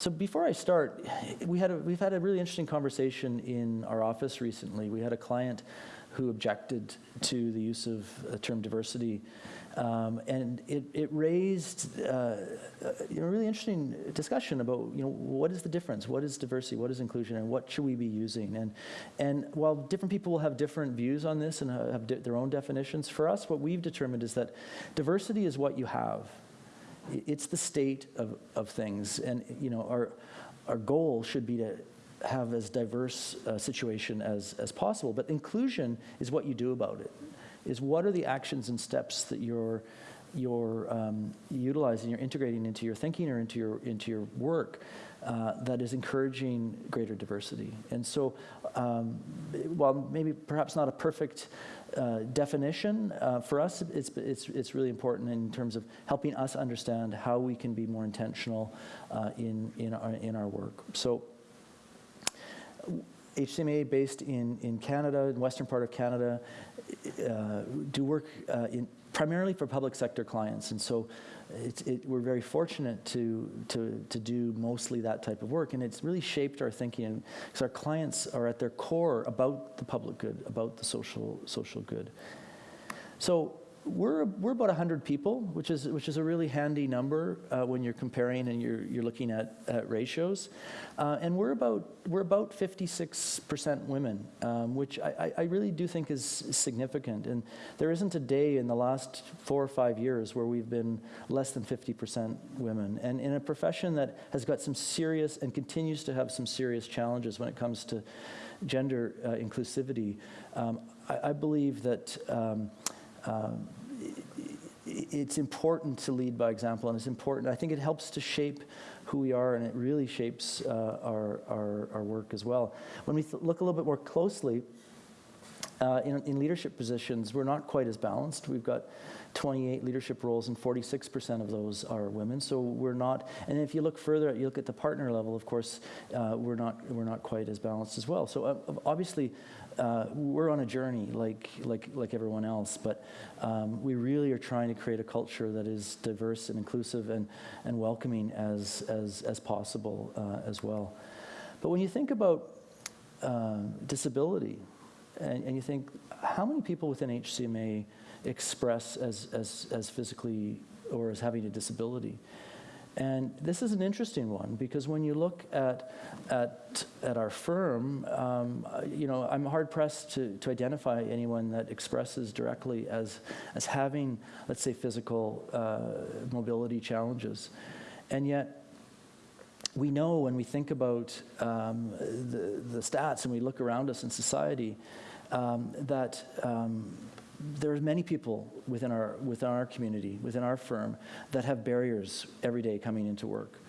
So before I start, we had a, we've had a really interesting conversation in our office recently. We had a client who objected to the use of the term diversity, um, and it, it raised uh, a really interesting discussion about you know what is the difference, what is diversity, what is inclusion, and what should we be using. And and while different people will have different views on this and have their own definitions, for us, what we've determined is that diversity is what you have it's the state of, of things. And you know, our, our goal should be to have as diverse a situation as, as possible. But inclusion is what you do about it, is what are the actions and steps that you're, you're um, utilizing, you're integrating into your thinking or into your, into your work uh, that is encouraging greater diversity. And so um, while maybe perhaps not a perfect uh, definition, uh, for us, it's, it's, it's really important in terms of helping us understand how we can be more intentional uh, in, in, our, in our work. So HCMA based in, in Canada, in western part of Canada, uh, do work uh, in, primarily for public sector clients. And so it, we're very fortunate to, to, to do mostly that type of work. And it's really shaped our thinking because our clients are at their core about the public good, about the social, social good. So we're, we're about 100 people, which is, which is a really handy number uh, when you're comparing and you're, you're looking at, at ratios. Uh, and we're about, we're about 56% women, um, which I, I really do think is significant. And there isn't a day in the last four or five years where we've been less than 50% women. And in a profession that has got some serious and continues to have some serious challenges when it comes to gender uh, inclusivity, um, I, I, believe that um, um, it's important to lead by example, and it's important. I think it helps to shape who we are, and it really shapes uh, our, our, our, work as well. When we look a little bit more closely, uh, in, in, leadership positions, we're not quite as balanced. We've got 28 leadership roles, and 46% of those are women. So we're not. And if you look further, you look at the partner level. Of course, uh, we're not we're not quite as balanced as well. So uh, obviously, uh, we're on a journey like, like, like everyone else, but um, we really are trying to create a culture that is diverse and inclusive and, and welcoming as, as, as possible uh, as well. But when you think about uh, disability, and, and, you think, how many people within HCMA express as, as, as physically or as having a disability? And this is an interesting one because when you look at, at, at our firm, um, you know, I'm hard pressed to, to identify anyone that expresses directly as, as having, let's say, physical uh, mobility challenges. And yet, we know when we think about um, the, the stats and we look around us in society um, that um, there's many people within our, within our community, within our firm, that have barriers every day coming into work.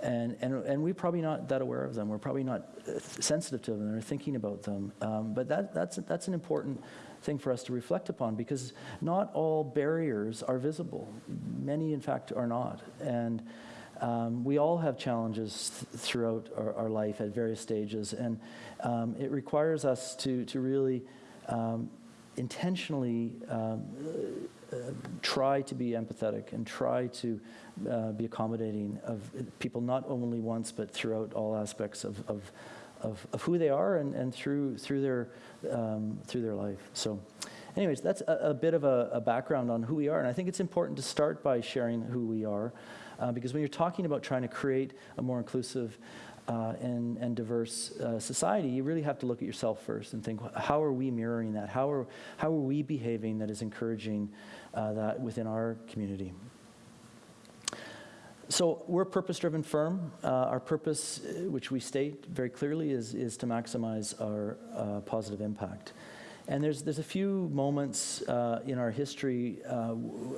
And, and, and we're probably not that aware of them. We're probably not uh, sensitive to them or thinking about them. Um, but that, that's, that's an important thing for us to reflect upon because not all barriers are visible. Many, in fact, are not. And um, we all have challenges th throughout our, our, life at various stages. And um, it requires us to, to really um, intentionally um, uh, try to be empathetic and try to uh, be accommodating of people not only once but throughout all aspects of, of, of, of who they are and, and through, through, their, um, through their life. So anyways, that's a, a bit of a, a, background on who we are and I think it's important to start by sharing who we are uh, because when you're talking about trying to create a more inclusive uh, and, and diverse uh, society, you really have to look at yourself first and think, how are we mirroring that? How are, how are we behaving that is encouraging uh, that within our community? So we're a purpose-driven firm. Uh, our purpose, uh, which we state very clearly, is, is to maximize our uh, positive impact. And there's, there's a few moments in our history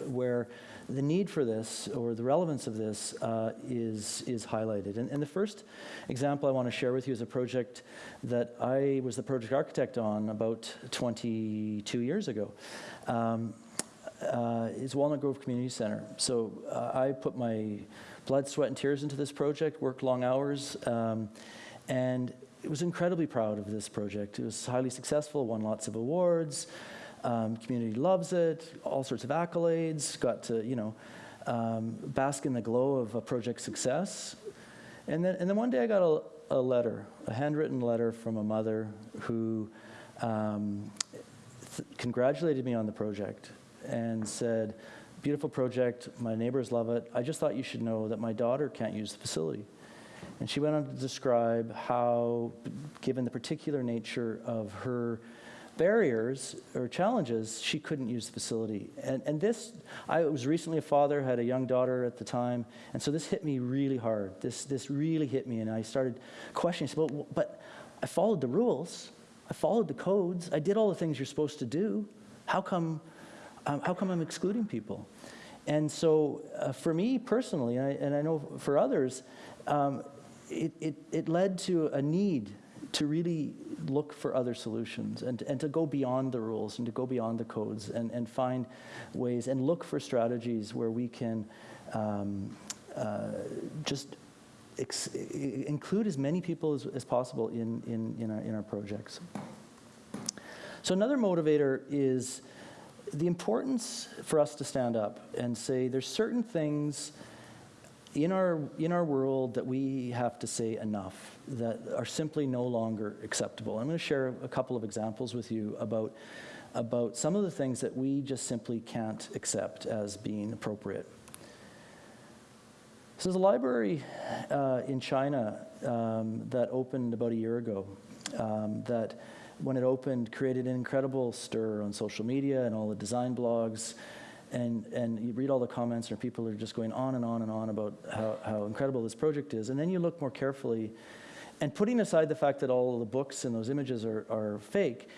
where the need for this or the relevance of this uh, is, is highlighted. And, and, the first example I want to share with you is a project that I was the project architect on about 22 years ago. Um, uh, is Walnut Grove Community Center. So uh, I put my blood, sweat, and tears into this project, worked long hours, um, and was incredibly proud of this project. It was highly successful, won lots of awards, um, community loves it, all sorts of accolades, got to, you know, um, bask in the glow of a project success. And then, and then one day I got a, a letter, a handwritten letter from a mother who um, congratulated me on the project and said, Beautiful project, my neighbors love it. I just thought you should know that my daughter can't use the facility. And she went on to describe how, given the particular nature of her barriers or challenges, she couldn't use the facility. And, and this, I was recently a father, had a young daughter at the time, and so this hit me really hard. This, this really hit me, and I started questioning, well, but I followed the rules, I followed the codes, I did all the things you're supposed to do. How come, um, how come I'm excluding people? And so, uh, for me personally, and I, and I know for others, um, it, it, it led to a need to really look for other solutions and, and to go beyond the rules and to go beyond the codes and, and find ways and look for strategies where we can um, uh, just include as many people as, as possible in, in, in, our, in our projects. So, another motivator is the importance for us to stand up and say there's certain things in our, in our world that we have to say enough, that are simply no longer acceptable. I'm going to share a couple of examples with you about, about some of the things that we just simply can't accept as being appropriate. So there's a library uh, in China um, that opened about a year ago um, that when it opened created an incredible stir on social media and all the design blogs and, and you read all the comments, and people are just going on and on and on about how, how incredible this project is. And then you look more carefully, and putting aside the fact that all of the books and those images are, are fake,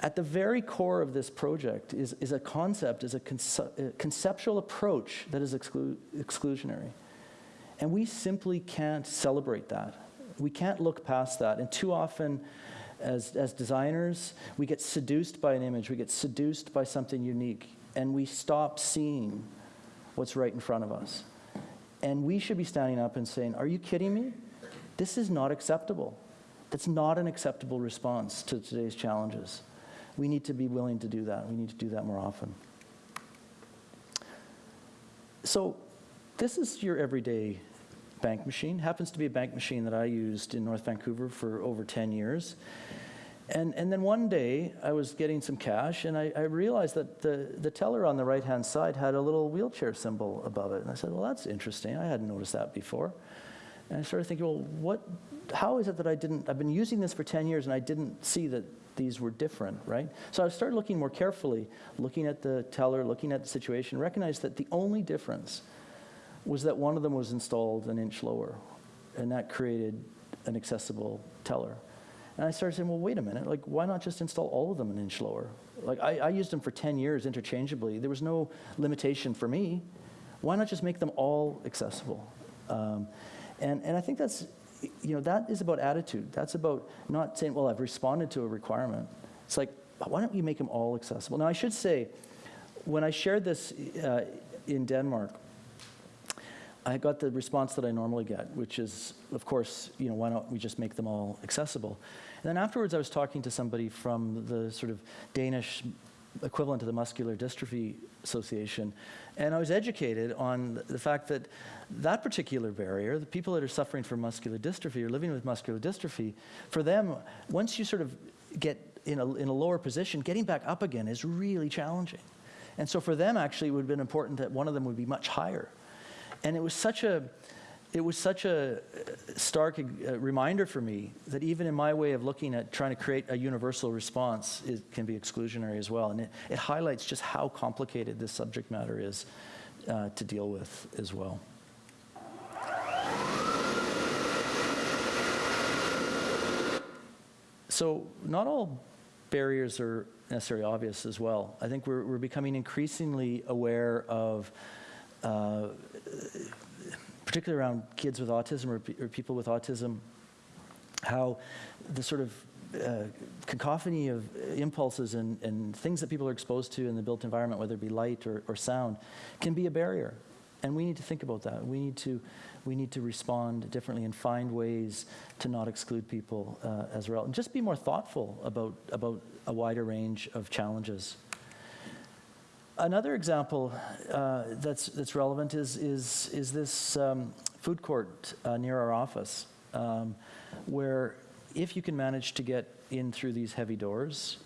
at the very core of this project is, is a concept, is a, a uh, conceptual approach that is exclu- exclusionary. And we simply can't celebrate that. We can't look past that. And too often, as, as designers, we get seduced by an image, we get seduced by something unique and we stop seeing what's right in front of us. And we should be standing up and saying, Are you kidding me? This is not acceptable. That's not an acceptable response to today's challenges. We need to be willing to do that. We need to do that more often. So, this is your everyday bank machine. Happens to be a bank machine that I used in North Vancouver for over 10 years. And, and then one day, I was getting some cash, and I, I realized that the, the teller on the right hand side had a little wheelchair symbol above it. And I said, Well, that's interesting. I hadn't noticed that before. And I started thinking, Well, what, how is it that I didn't? I've been using this for 10 years, and I didn't see that these were different, right? So I started looking more carefully, looking at the teller, looking at the situation, recognized that the only difference was that one of them was installed an inch lower, and that created an accessible teller. And I started saying, well, wait a minute, like, why not just install all of them an inch lower? Like, I, I used them for 10 years interchangeably. There was no limitation for me. Why not just make them all accessible? Um, and, and I think that's, you know, that is about attitude. That's about not saying, well, I've responded to a requirement. It's like, why don't you make them all accessible? Now, I should say, when I shared this uh, in Denmark, I got the response that I normally get, which is, of course, you know, why don't we just make them all accessible? And then afterwards, I was talking to somebody from the sort of Danish equivalent to the Muscular Dystrophy Association, and I was educated on the fact that that particular barrier, the people that are suffering from muscular dystrophy or living with muscular dystrophy, for them, once you sort of get in a, in a lower position, getting back up again is really challenging. And so for them, actually, it would have been important that one of them would be much higher. And it was such a, it was such a stark uh, reminder for me that even in my way of looking at trying to create a universal response, it can be exclusionary as well. And it, it highlights just how complicated this subject matter is uh, to deal with as well. So, not all barriers are necessarily obvious as well. I think we're, we're becoming increasingly aware of uh, particularly around kids with autism or, or, people with autism, how the sort of uh, cacophony of impulses and, and, things that people are exposed to in the built environment, whether it be light or, or sound, can be a barrier. And we need to think about that. We need to, we need to respond differently and find ways to not exclude people uh, as well. And just be more thoughtful about, about a wider range of challenges. Another example uh, that's, that's relevant is, is, is this um, food court uh, near our office, um, where if you can manage to get in through these heavy doors,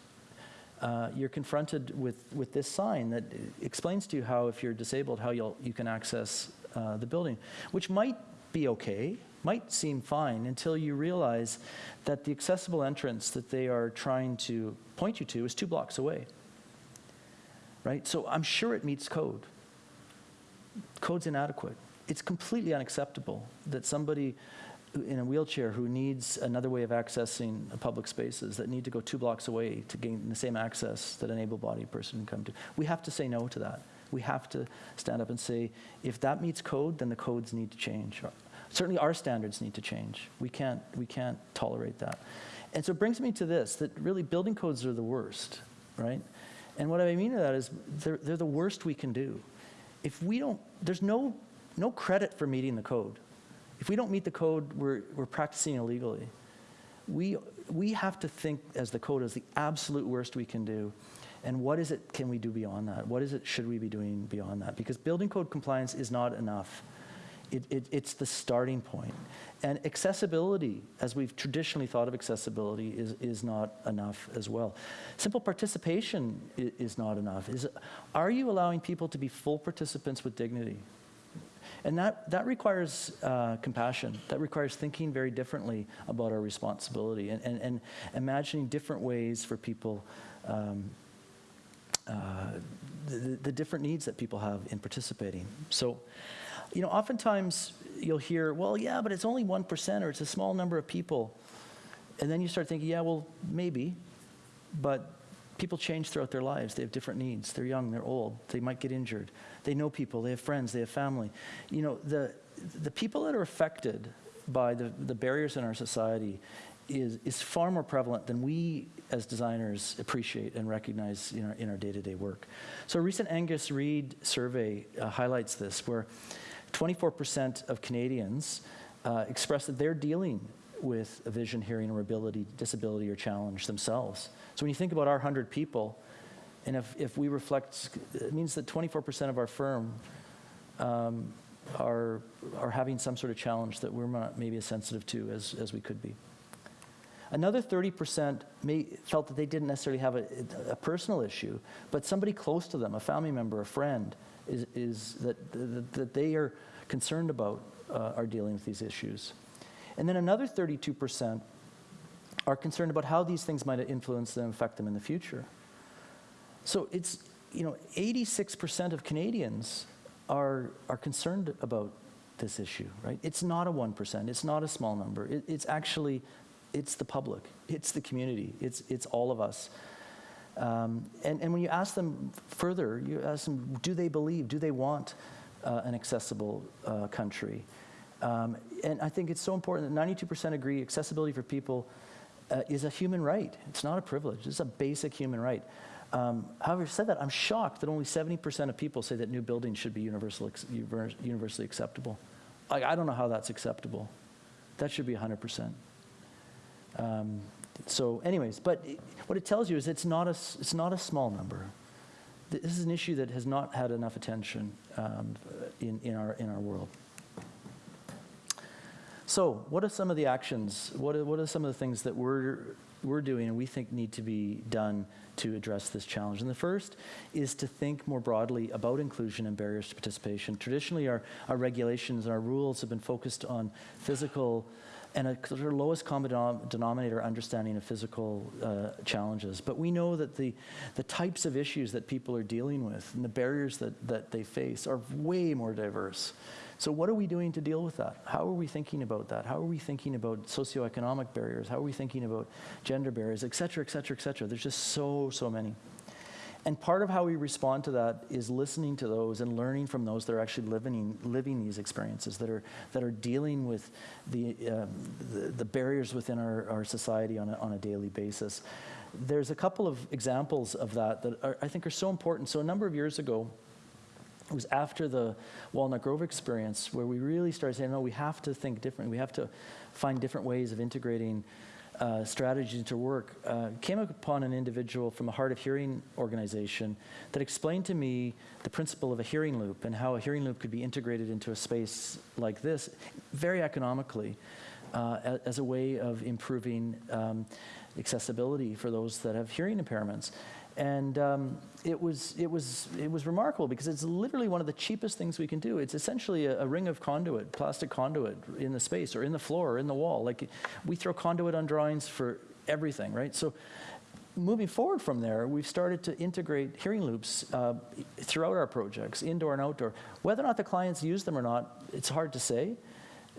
uh, you're confronted with, with this sign that explains to you how, if you're disabled, how you'll, you can access uh, the building, which might be okay, might seem fine until you realize that the accessible entrance that they are trying to point you to is two blocks away. Right? So I'm sure it meets code. Code's inadequate. It's completely unacceptable that somebody in a wheelchair who needs another way of accessing public spaces that need to go two blocks away to gain the same access that an able-bodied person can come to. We have to say no to that. We have to stand up and say, if that meets code, then the codes need to change. Certainly our standards need to change. We can't, we can't tolerate that. And so it brings me to this, that really building codes are the worst, right? And what I mean by that is they're, they're the worst we can do. If we don't, there's no, no credit for meeting the code. If we don't meet the code, we're, we're practicing illegally. We, we have to think as the code as the absolute worst we can do. And what is it can we do beyond that? What is it should we be doing beyond that? Because building code compliance is not enough. It, it, it's the starting point. And accessibility, as we've traditionally thought of accessibility, is, is not enough as well. Simple participation is, is not enough. Is, are you allowing people to be full participants with dignity? And that, that requires uh, compassion. That requires thinking very differently about our responsibility and, and, and imagining different ways for people, um, uh, the, the different needs that people have in participating. So, you know, oftentimes you'll hear, well, yeah, but it's only 1% or it's a small number of people. And then you start thinking, yeah, well, maybe, but people change throughout their lives. They have different needs. They're young, they're old, they might get injured. They know people, they have friends, they have family. You know, the, the people that are affected by the, the barriers in our society is, is far more prevalent than we as designers appreciate and recognize in our, in our day-to-day work. So a recent Angus Reid survey uh, highlights this, where 24% of Canadians uh, express that they're dealing with a vision, hearing, or ability, disability, or challenge themselves. So when you think about our 100 people, and if, if we reflect, it means that 24% of our firm um, are, are having some sort of challenge that we're not maybe as sensitive to as, as we could be. Another 30% may, felt that they didn't necessarily have a, a, personal issue, but somebody close to them, a family member, a friend, is, is that, that, that they are concerned about uh, are dealing with these issues. And then another 32% are concerned about how these things might influence them, affect them in the future. So it's, you know, 86% of Canadians are, are concerned about this issue, right? It's not a 1%, it's not a small number. It, it's actually, it's the public, it's the community, it's, it's all of us. Um, and, and when you ask them further, you ask them, do they believe, do they want uh, an accessible uh, country? Um, and I think it's so important that 92% agree accessibility for people uh, is a human right. It's not a privilege, it's a basic human right. Um, however, said that, I'm shocked that only 70% of people say that new buildings should be universal, universally acceptable. I, I, don't know how that's acceptable. That should be 100%. Um, so anyways, but what it tells you is it's not, a, it's not a small number. This is an issue that has not had enough attention um, in, in, our, in our world. So what are some of the actions? What are, what are some of the things that we're, we're doing and we think need to be done to address this challenge? And the first is to think more broadly about inclusion and barriers to participation. Traditionally, our, our regulations and our rules have been focused on physical and a sort of lowest common denominator understanding of physical uh, challenges. But we know that the, the types of issues that people are dealing with and the barriers that, that they face are way more diverse. So what are we doing to deal with that? How are we thinking about that? How are we thinking about socioeconomic barriers? How are we thinking about gender barriers, et cetera, et cetera, et cetera? There's just so, so many. And part of how we respond to that is listening to those and learning from those that are actually living, living these experiences, that are, that are dealing with the, um, the, the, barriers within our, our society on a, on a daily basis. There's a couple of examples of that that are, I think are so important. So a number of years ago, it was after the Walnut Grove experience where we really started saying, no, we have to think differently. We have to find different ways of integrating uh, strategies to work, uh, came upon an individual from a hard of hearing organization that explained to me the principle of a hearing loop and how a hearing loop could be integrated into a space like this very economically uh, as a way of improving um, accessibility for those that have hearing impairments. And um, it, was, it, was, it was remarkable because it's literally one of the cheapest things we can do. It's essentially a, a ring of conduit, plastic conduit in the space or in the floor or in the wall. Like we throw conduit on drawings for everything, right? So moving forward from there, we've started to integrate hearing loops uh, throughout our projects, indoor and outdoor. Whether or not the clients use them or not, it's hard to say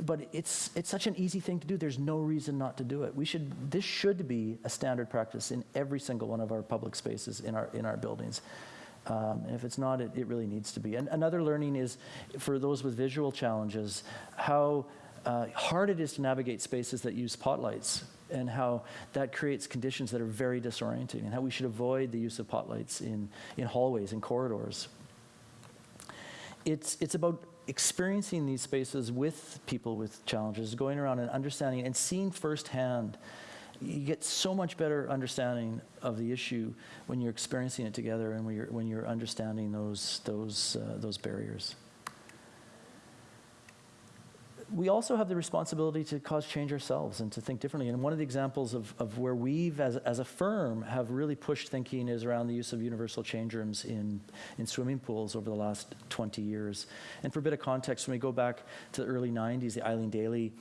but it's, it's such an easy thing to do. There's no reason not to do it. We should, this should be a standard practice in every single one of our public spaces in our, in our buildings. Um, and if it's not, it, it really needs to be. And another learning is for those with visual challenges, how uh, hard it is to navigate spaces that use spotlights and how that creates conditions that are very disorienting and how we should avoid the use of spotlights in, in hallways and corridors. It's, it's about experiencing these spaces with people with challenges, going around and understanding and seeing firsthand, you get so much better understanding of the issue when you're experiencing it together and when you're, when you're understanding those, those, uh, those barriers we also have the responsibility to cause change ourselves and to think differently. And one of the examples of, of where we've, as, as a firm, have really pushed thinking is around the use of universal change rooms in, in swimming pools over the last 20 years. And for a bit of context, when we go back to the early 90s, the Eileen Dailly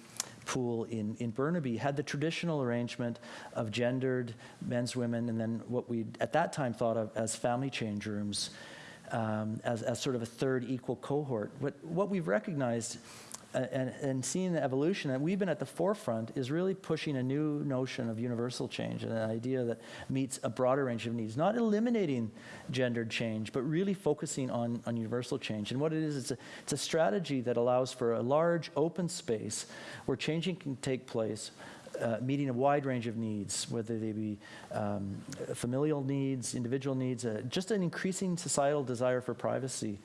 pool in, in Burnaby had the traditional arrangement of gendered men's, women, and then what we at that time thought of as family change rooms um, as, as sort of a third equal cohort. What, what we've recognized and, and, seeing the evolution, and we've been at the forefront, is really pushing a new notion of universal change and an idea that meets a broader range of needs, not eliminating gendered change, but really focusing on, on universal change. And what it is, it's a, it's a strategy that allows for a large open space where changing can take place uh, meeting a wide range of needs, whether they be um, familial needs, individual needs, uh, just an increasing societal desire for privacy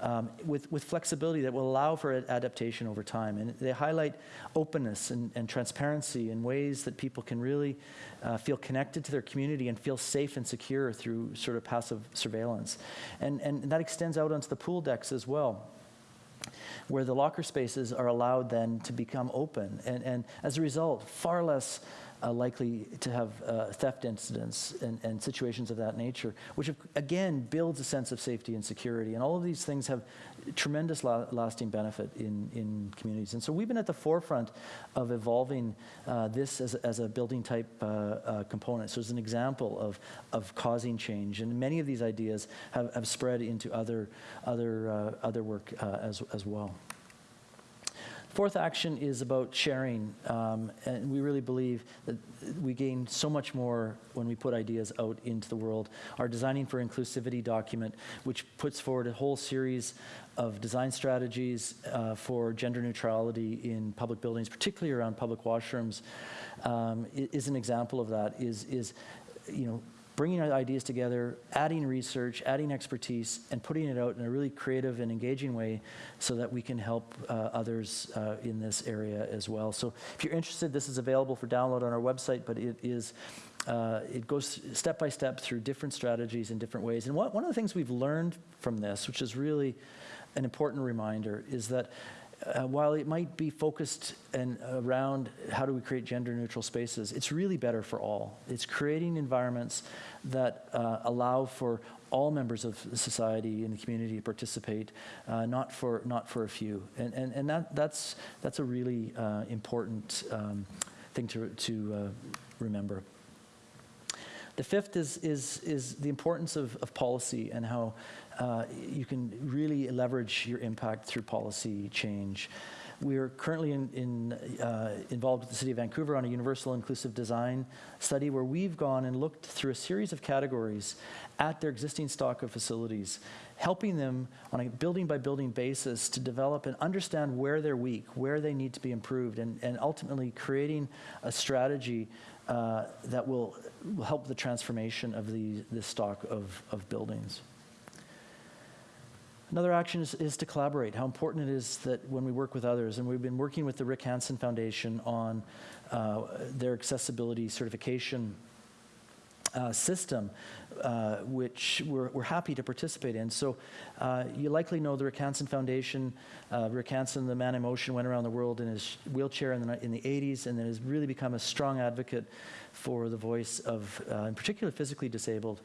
um, with, with flexibility that will allow for adaptation over time. And they highlight openness and, and transparency in ways that people can really uh, feel connected to their community and feel safe and secure through sort of passive surveillance. And, and that extends out onto the pool decks as well where the locker spaces are allowed then to become open. And, and as a result, far less uh, likely to have uh, theft incidents and, and, situations of that nature, which have, again builds a sense of safety and security. And all of these things have tremendous la lasting benefit in, in communities. And so we've been at the forefront of evolving uh, this as, as a building type uh, uh, component. So it's an example of, of causing change. And many of these ideas have, have spread into other, other, uh, other work as, as well. Fourth action is about sharing, um, and we really believe that we gain so much more when we put ideas out into the world. Our Designing for Inclusivity document, which puts forward a whole series of design strategies uh, for gender neutrality in public buildings, particularly around public washrooms, um, is an example of that. Is is you know bringing our ideas together, adding research, adding expertise, and putting it out in a really creative and engaging way so that we can help uh, others uh, in this area as well. So if you're interested, this is available for download on our website, but it is uh, it goes step by step through different strategies in different ways. And one of the things we've learned from this, which is really an important reminder, is that uh, while it might be focused and around how do we create gender neutral spaces, it's really better for all. It's creating environments that uh, allow for all members of society and the community to participate, uh, not for not for a few. And and, and that that's that's a really uh, important um, thing to to uh, remember. The fifth is, is, is the importance of, of policy and how uh, you can really leverage your impact through policy change. We are currently in, in, uh, involved with the City of Vancouver on a universal inclusive design study where we've gone and looked through a series of categories at their existing stock of facilities, helping them on a building by building basis to develop and understand where they're weak, where they need to be improved, and, and ultimately creating a strategy uh, that will, will, help the transformation of the, the stock of, of buildings. Another action is, is to collaborate. How important it is that when we work with others, and we've been working with the Rick Hansen Foundation on uh, their accessibility certification uh, system, uh, which we're, we're, happy to participate in. So uh, you likely know the Rick Hansen Foundation. Uh, Rick Hansen, the man in motion, went around the world in his wheelchair in the, in the 80s and then has really become a strong advocate for the voice of, uh, in particular, physically disabled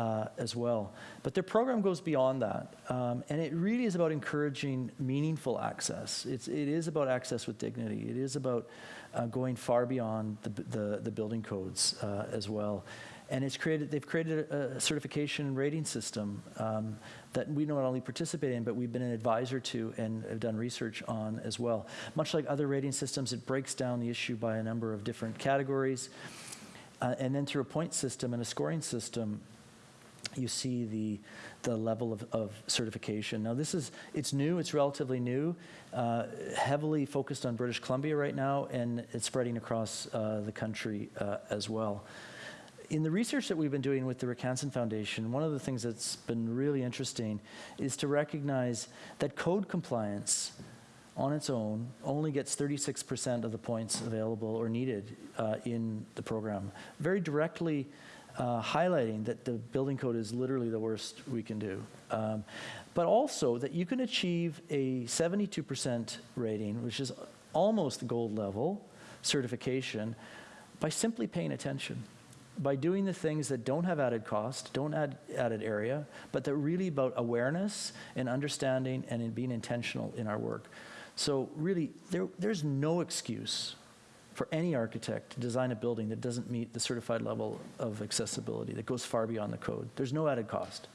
uh, as well. But their program goes beyond that, um, and it really is about encouraging meaningful access. It's, it is about access with dignity. It is about uh, going far beyond the, the, the building codes uh, as well. And it's created, they've created a, a certification and rating system um, that we not only participate in, but we've been an advisor to and have done research on as well. Much like other rating systems, it breaks down the issue by a number of different categories. Uh, and then through a point system and a scoring system, you see the, the level of, of, certification. Now this is, it's new, it's relatively new, uh, heavily focused on British Columbia right now, and it's spreading across uh, the country uh, as well. In the research that we've been doing with the Rick Hansen Foundation, one of the things that's been really interesting is to recognize that code compliance on its own only gets 36% of the points available or needed uh, in the program. Very directly uh, highlighting that the building code is literally the worst we can do. Um, but also that you can achieve a 72% rating, which is almost gold level certification, by simply paying attention. By doing the things that don't have added cost, don't add added area, but they're really about awareness and understanding and in being intentional in our work. So really, there, there's no excuse for any architect to design a building that doesn't meet the certified level of accessibility, that goes far beyond the code. There's no added cost.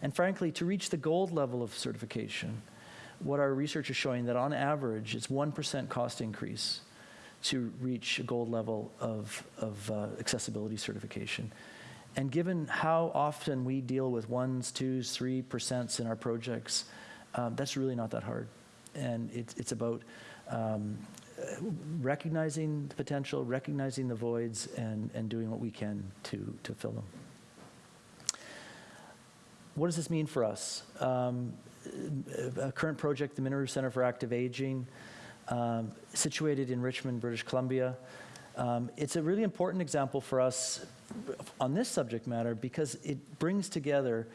And frankly, to reach the gold level of certification, what our research is showing that on average, it's 1% cost increase to reach a gold level of, of uh, accessibility certification. And given how often we deal with ones, twos, three percents in our projects, um, that's really not that hard. And it, it's about um, recognizing the potential, recognizing the voids, and, and doing what we can to, to fill them. What does this mean for us? Um, a current project, the Minoru Center for Active Aging, um, situated in Richmond, British Columbia. Um, it's a really important example for us on this subject matter because it brings together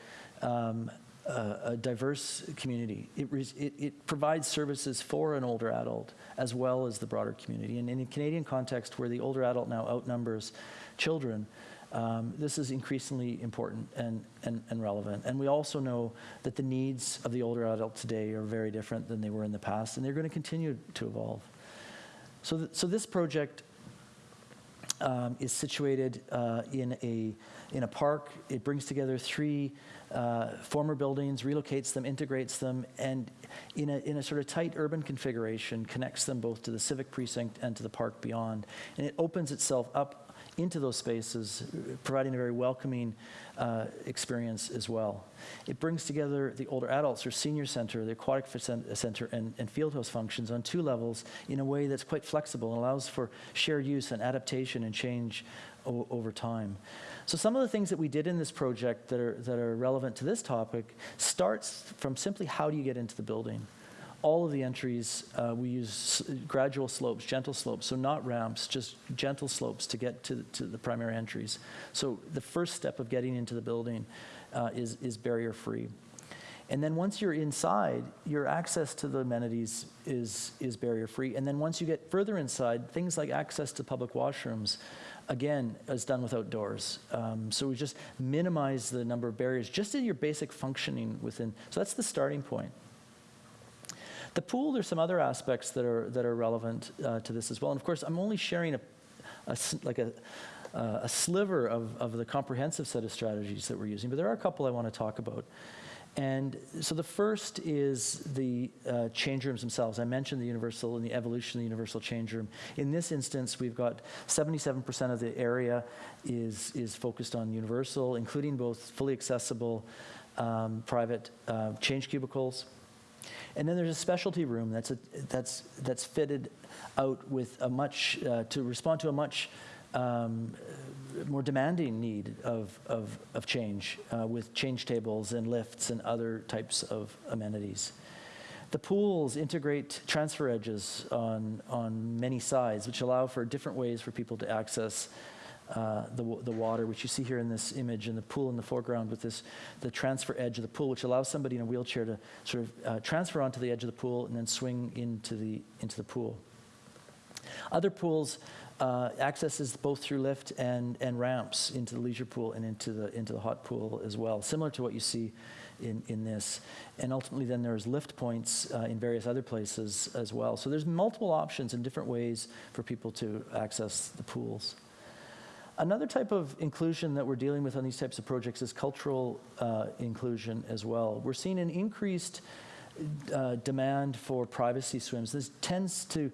um, a, a diverse community. It, it, it, provides services for an older adult as well as the broader community. And in a Canadian context where the older adult now outnumbers children, um, this is increasingly important and, and, and, relevant. And we also know that the needs of the older adult today are very different than they were in the past, and they're going to continue to evolve. So, th so this project um, is situated uh, in, a, in a park. It brings together three uh, former buildings, relocates them, integrates them, and in a, in a sort of tight urban configuration, connects them both to the civic precinct and to the park beyond. And it opens itself up into those spaces, providing a very welcoming uh, experience as well. It brings together the older adults or senior center, the aquatic center, and, and fieldhouse functions on two levels in a way that's quite flexible and allows for shared use and adaptation and change over time. So some of the things that we did in this project that are, that are relevant to this topic starts from simply how do you get into the building. All of the entries, uh, we use gradual slopes, gentle slopes, so not ramps, just gentle slopes to get to, to the primary entries. So the first step of getting into the building uh, is, is barrier-free. And then once you're inside, your access to the amenities is, is barrier-free. And then once you get further inside, things like access to public washrooms, again, is done without doors. Um, so we just minimize the number of barriers just in your basic functioning within. So that's the starting point. The pool, there's some other aspects that are, that are relevant uh, to this as well. And of course, I'm only sharing a, a like a, uh, a sliver of, of the comprehensive set of strategies that we're using, but there are a couple I want to talk about. And so the first is the uh, change rooms themselves. I mentioned the universal and the evolution of the universal change room. In this instance, we've got 77% of the area is, is focused on universal, including both fully accessible um, private uh, change cubicles. And then there's a specialty room that's, a, that's, that's fitted out with a much, uh, to respond to a much um, more demanding need of, of, of change uh, with change tables and lifts and other types of amenities. The pools integrate transfer edges on, on many sides, which allow for different ways for people to access uh, the, the water, which you see here in this image, and the pool in the foreground with this, the transfer edge of the pool, which allows somebody in a wheelchair to sort of uh, transfer onto the edge of the pool and then swing into the, into the pool. Other pools, uh, access is both through lift and, and ramps into the leisure pool and into the, into the hot pool as well, similar to what you see in, in this. And ultimately, then there's lift points uh, in various other places as well. So there's multiple options and different ways for people to access the pools. Another type of inclusion that we're dealing with on these types of projects is cultural uh, inclusion as well. We're seeing an increased uh, demand for privacy swims. This tends to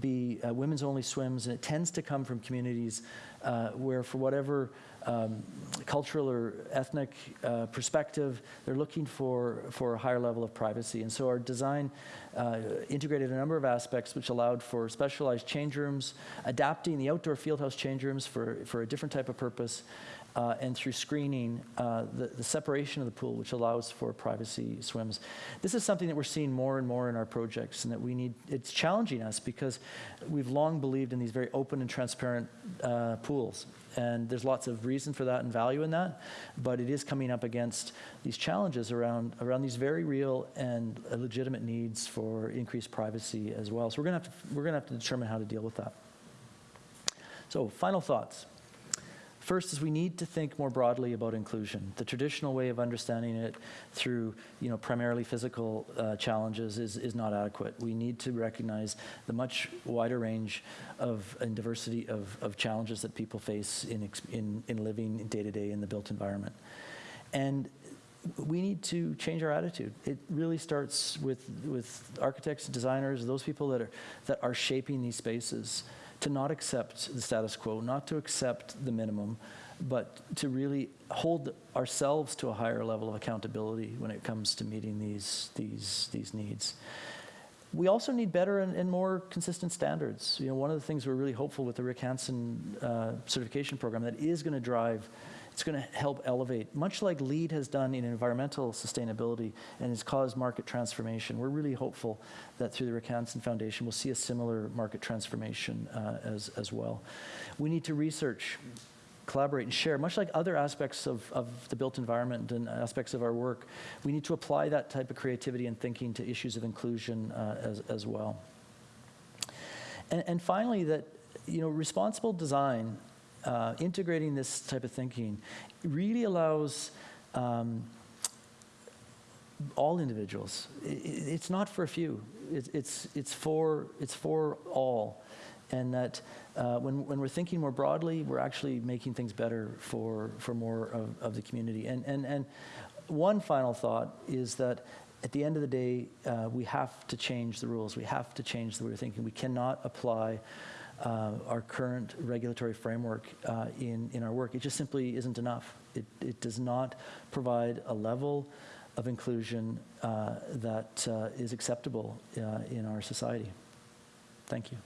be uh, women's only swims, and it tends to come from communities uh, where, for whatever um, cultural or ethnic uh, perspective, they're looking for, for a higher level of privacy. And so our design uh, integrated a number of aspects which allowed for specialized change rooms, adapting the outdoor fieldhouse change rooms for, for a different type of purpose, uh, and through screening, uh, the, the separation of the pool, which allows for privacy swims. This is something that we're seeing more and more in our projects, and that we need, it's challenging us because we've long believed in these very open and transparent uh, pools. And there's lots of reason for that and value in that, but it is coming up against these challenges around, around these very real and legitimate needs for increased privacy as well. So we're gonna have to, we're gonna have to determine how to deal with that. So final thoughts. First is we need to think more broadly about inclusion. The traditional way of understanding it through, you know, primarily physical uh, challenges is, is not adequate. We need to recognize the much wider range of and diversity of, of challenges that people face in, in, in living day to day in the built environment. And we need to change our attitude. It really starts with, with architects, designers, those people that are, that are shaping these spaces to not accept the status quo, not to accept the minimum, but to really hold ourselves to a higher level of accountability when it comes to meeting these, these, these needs. We also need better and, and more consistent standards. You know, one of the things we're really hopeful with the Rick Hansen uh, certification program that is going to drive it's going to help elevate, much like LEED has done in environmental sustainability and has caused market transformation. We're really hopeful that through the Rick Hansen Foundation, we'll see a similar market transformation uh, as, as well. We need to research, collaborate, and share, much like other aspects of, of the built environment and aspects of our work. We need to apply that type of creativity and thinking to issues of inclusion uh, as, as well. And, and finally, that you know, responsible design uh, integrating this type of thinking really allows um, all individuals. I- i- it's not for a few. It's, it's, it's, for, it's for all. And that uh, when, when we're thinking more broadly, we're actually making things better for, for more of, of the community. And, and, and one final thought is that at the end of the day, uh, we have to change the rules. We have to change the way we're thinking. We cannot apply uh, our current regulatory framework uh, in, in our work. It just simply isn't enough. It, it does not provide a level of inclusion uh, that uh, is acceptable uh, in our society. Thank you.